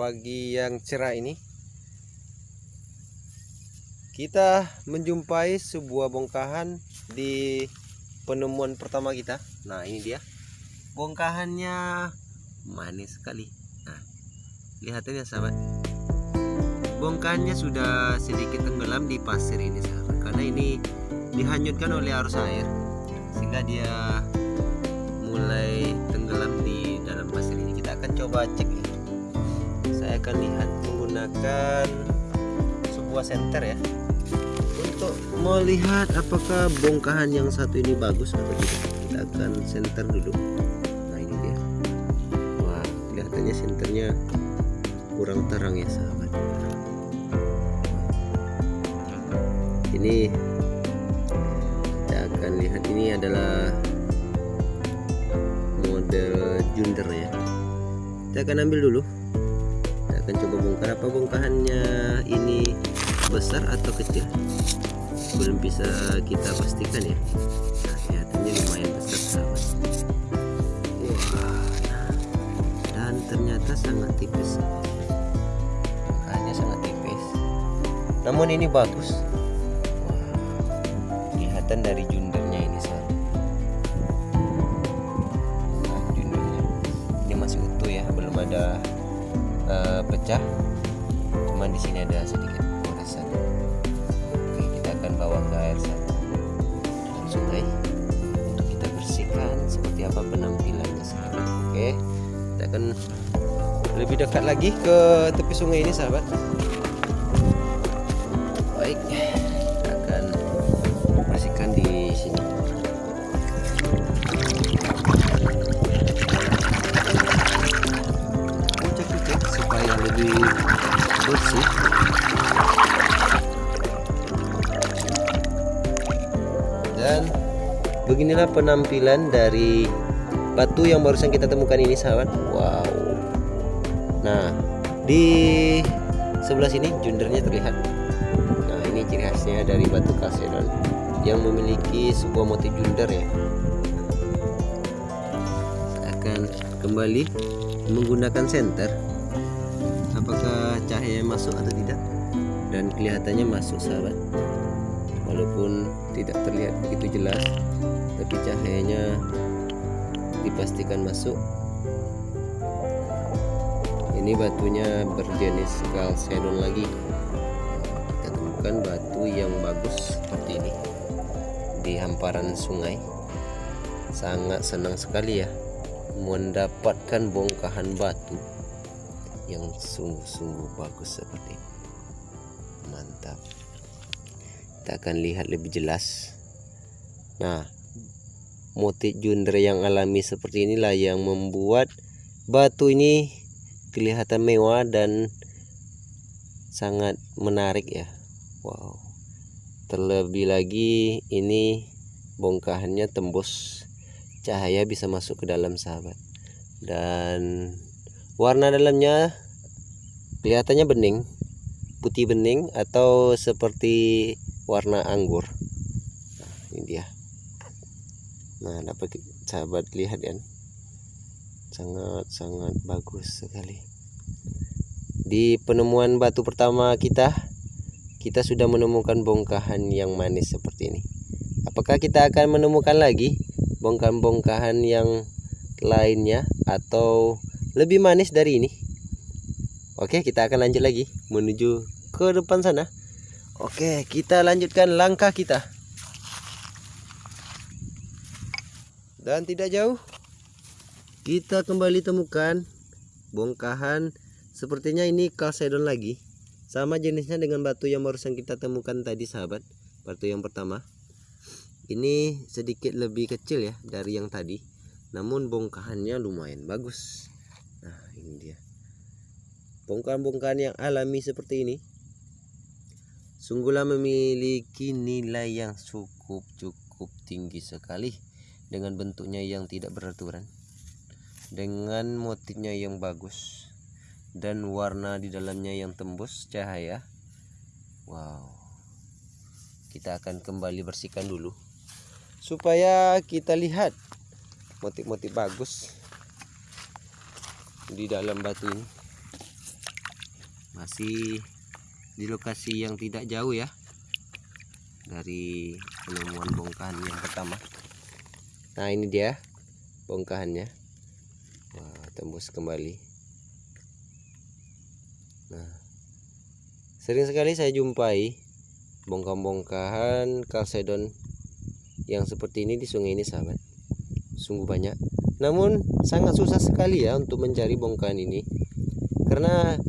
pagi yang cerah ini. Kita menjumpai sebuah bongkahan di penemuan pertama kita. Nah ini dia. Bongkahannya manis sekali. Nah lihat ini sahabat. Bongkahannya sudah sedikit tenggelam di pasir ini sahabat karena ini dihanyutkan oleh arus air sehingga dia mulai tenggelam di dalam pasir ini. Kita akan coba cek ya saya akan lihat menggunakan sebuah senter ya. Untuk melihat apakah bongkahan yang satu ini bagus atau tidak kita akan senter dulu. Nah ini dia. Wah kelihatannya senternya kurang terang ya sahabat. Ini kita akan lihat ini adalah model junder ya. Kita akan ambil dulu akan coba bongkar. Apa bongkahannya ini besar atau kecil? Belum bisa kita pastikan ya. Nah, kelihatannya lumayan besar sahabat wah. Dan ternyata sangat tipis. Bongkahannya sangat tipis. Namun ini bagus. Wah, kelihatan dari pecah cuman di sini ada sedikit goresan oke kita akan bawa ke air sana dan sungai. Untuk kita bersihkan seperti apa penampilannya sahabat oke kita akan lebih dekat lagi ke tepi sungai ini sahabat. Baik kita akan bersihkan di sini bersih. Dan beginilah penampilan dari batu yang barusan kita temukan ini sahabat. Wow. Nah di sebelah sini jundernya terlihat. Nah ini ciri khasnya dari batu kalsedon yang memiliki sebuah motif junder ya. Akan kembali menggunakan senter cahaya masuk atau tidak? Dan kelihatannya masuk sahabat. Walaupun tidak terlihat begitu jelas tapi cahayanya dipastikan masuk. Ini batunya berjenis kalsedon lagi. Kita temukan batu yang bagus seperti ini. Di hamparan sungai. Sangat senang sekali ya mendapatkan bongkahan batu yang sungguh-sungguh bagus seperti ini. Mantap. Kita akan lihat lebih jelas. Nah motif junder yang alami seperti inilah yang membuat batu ini kelihatan mewah dan sangat menarik ya. Wow. Terlebih lagi ini bongkahannya tembus. Cahaya bisa masuk ke dalam sahabat. Dan warna dalamnya kelihatannya bening putih bening atau seperti warna anggur. Nah, ini dia. Nah dapat sahabat lihat kan sangat sangat bagus sekali. Di penemuan batu pertama kita kita sudah menemukan bongkahan yang manis seperti ini. Apakah kita akan menemukan lagi bongkahan-bongkahan yang lainnya atau lebih manis dari ini. Oke kita akan lanjut lagi menuju ke depan sana. Oke kita lanjutkan langkah kita. Dan tidak jauh kita kembali temukan bongkahan. Sepertinya ini kalsedon lagi. Sama jenisnya dengan batu yang barusan kita temukan tadi sahabat. Batu yang pertama. Ini sedikit lebih kecil ya dari yang tadi. Namun bongkahannya lumayan bagus nah ini dia. Bongkahan-bongkahan yang alami seperti ini sungguhlah memiliki nilai yang cukup cukup tinggi sekali dengan bentuknya yang tidak beraturan dengan motifnya yang bagus dan warna di dalamnya yang tembus cahaya. Wow. Kita akan kembali bersihkan dulu supaya kita lihat motif-motif bagus di dalam batu ini. Masih di lokasi yang tidak jauh ya dari penemuan bongkahan yang pertama. Nah ini dia bongkahannya. Wah, tembus kembali. Nah sering sekali saya jumpai bongkahan-bongkahan kalsedon yang seperti ini di sungai ini sahabat. Sungguh banyak namun sangat susah sekali ya untuk mencari bongkahan ini. Karena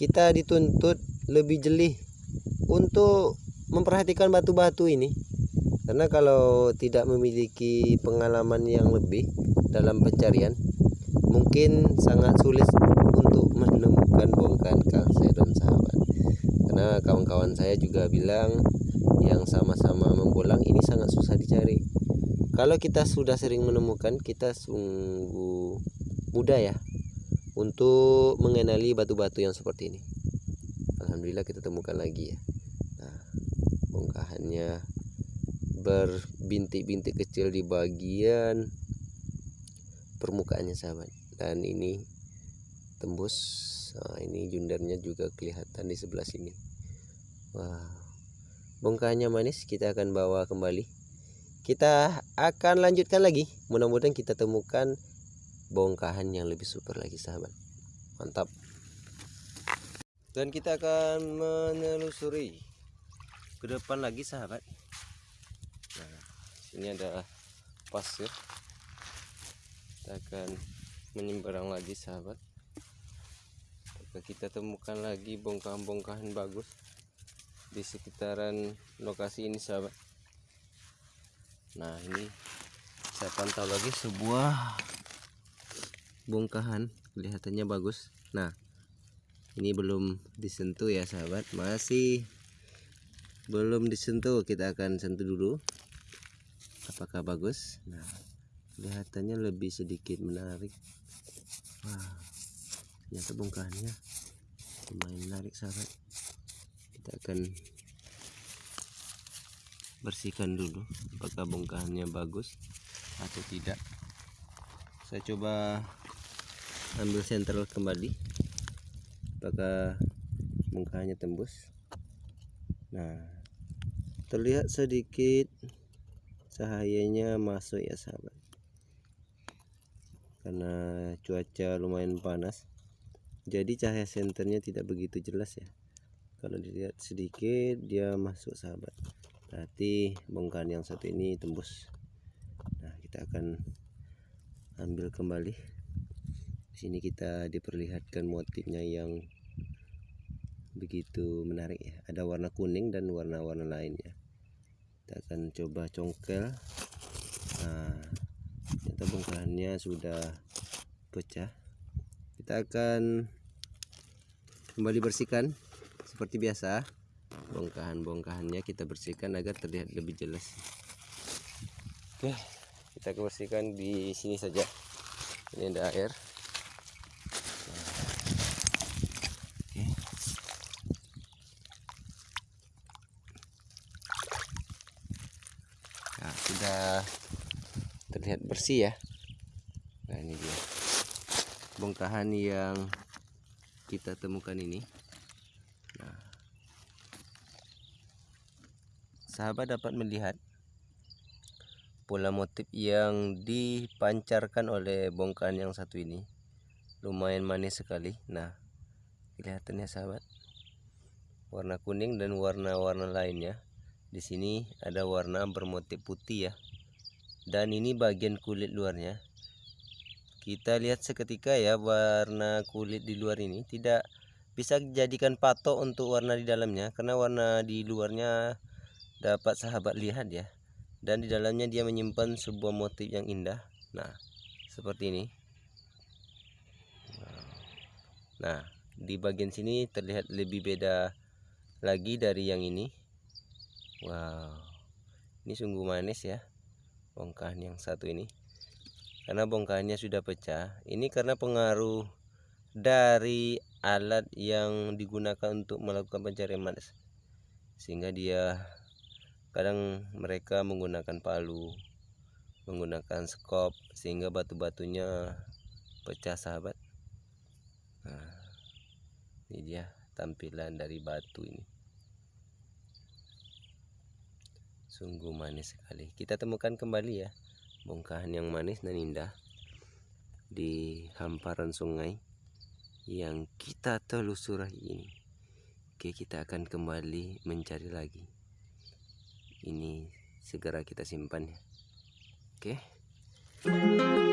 kita dituntut lebih jeli untuk memperhatikan batu-batu ini. Karena kalau tidak memiliki pengalaman yang lebih dalam pencarian mungkin sangat sulit untuk menemukan bongkahan kalsedon sahabat. Karena kawan-kawan saya juga bilang yang sama-sama membolang ini sangat susah dicari kalau kita sudah sering menemukan kita sungguh mudah ya untuk mengenali batu-batu yang seperti ini. Alhamdulillah kita temukan lagi ya. Bongkahannya berbintik-bintik kecil di bagian permukaannya sahabat. Dan ini tembus. Nah, ini jundarnya juga kelihatan di sebelah sini. Wah bongkahannya manis. Kita akan bawa kembali kita akan lanjutkan lagi. Mudah-mudahan kita temukan bongkahan yang lebih super lagi sahabat. Mantap. Dan kita akan menelusuri ke depan lagi sahabat. Nah ini ada pasir kita akan menyeberang lagi sahabat. Apakah kita temukan lagi bongkahan-bongkahan bagus di sekitaran lokasi ini sahabat nah ini saya pantau lagi sebuah bongkahan. Kelihatannya bagus. Nah ini belum disentuh ya sahabat. Masih belum disentuh. Kita akan sentuh dulu. Apakah bagus? Nah kelihatannya lebih sedikit menarik. Wah ternyata bongkahannya lumayan menarik sahabat. Kita akan bersihkan dulu apakah bongkahannya bagus atau tidak. Saya coba ambil sentral kembali apakah bongkahannya tembus. Nah terlihat sedikit cahayanya masuk ya sahabat. Karena cuaca lumayan panas jadi cahaya senternya tidak begitu jelas ya. Kalau dilihat sedikit dia masuk sahabat berarti bongkahan yang satu ini tembus. Nah kita akan ambil kembali. Di sini kita diperlihatkan motifnya yang begitu menarik ya. Ada warna kuning dan warna-warna lainnya kita akan coba congkel. Nah ternyata bongkahannya sudah pecah. Kita akan kembali bersihkan seperti biasa bongkahan-bongkahannya kita bersihkan agar terlihat lebih jelas. Oke kita bersihkan di sini saja. Ini ada air. Sudah terlihat bersih ya. Nah ini dia. Bongkahan yang kita temukan ini sahabat dapat melihat pola motif yang dipancarkan oleh bongkahan yang satu ini. Lumayan manis sekali. Nah kelihatannya sahabat. Warna kuning dan warna-warna lainnya. Di sini ada warna bermotif putih ya. Dan ini bagian kulit luarnya. Kita lihat seketika ya warna kulit di luar ini. Tidak bisa dijadikan patok untuk warna di dalamnya karena warna di luarnya dapat sahabat lihat ya. Dan di dalamnya dia menyimpan sebuah motif yang indah. Nah seperti ini. Nah di bagian sini terlihat lebih beda lagi dari yang ini. Wow ini sungguh manis ya bongkahan yang satu ini. Karena bongkahannya sudah pecah ini karena pengaruh dari alat yang digunakan untuk melakukan pencarian manis. Sehingga dia kadang mereka menggunakan palu menggunakan skop sehingga batu-batunya pecah sahabat. Nah, ini dia tampilan dari batu ini. Sungguh manis sekali. Kita temukan kembali ya bongkahan yang manis dan indah di hamparan sungai yang kita telusuri ini. Oke kita akan kembali mencari lagi ini segera kita simpan ya. Oke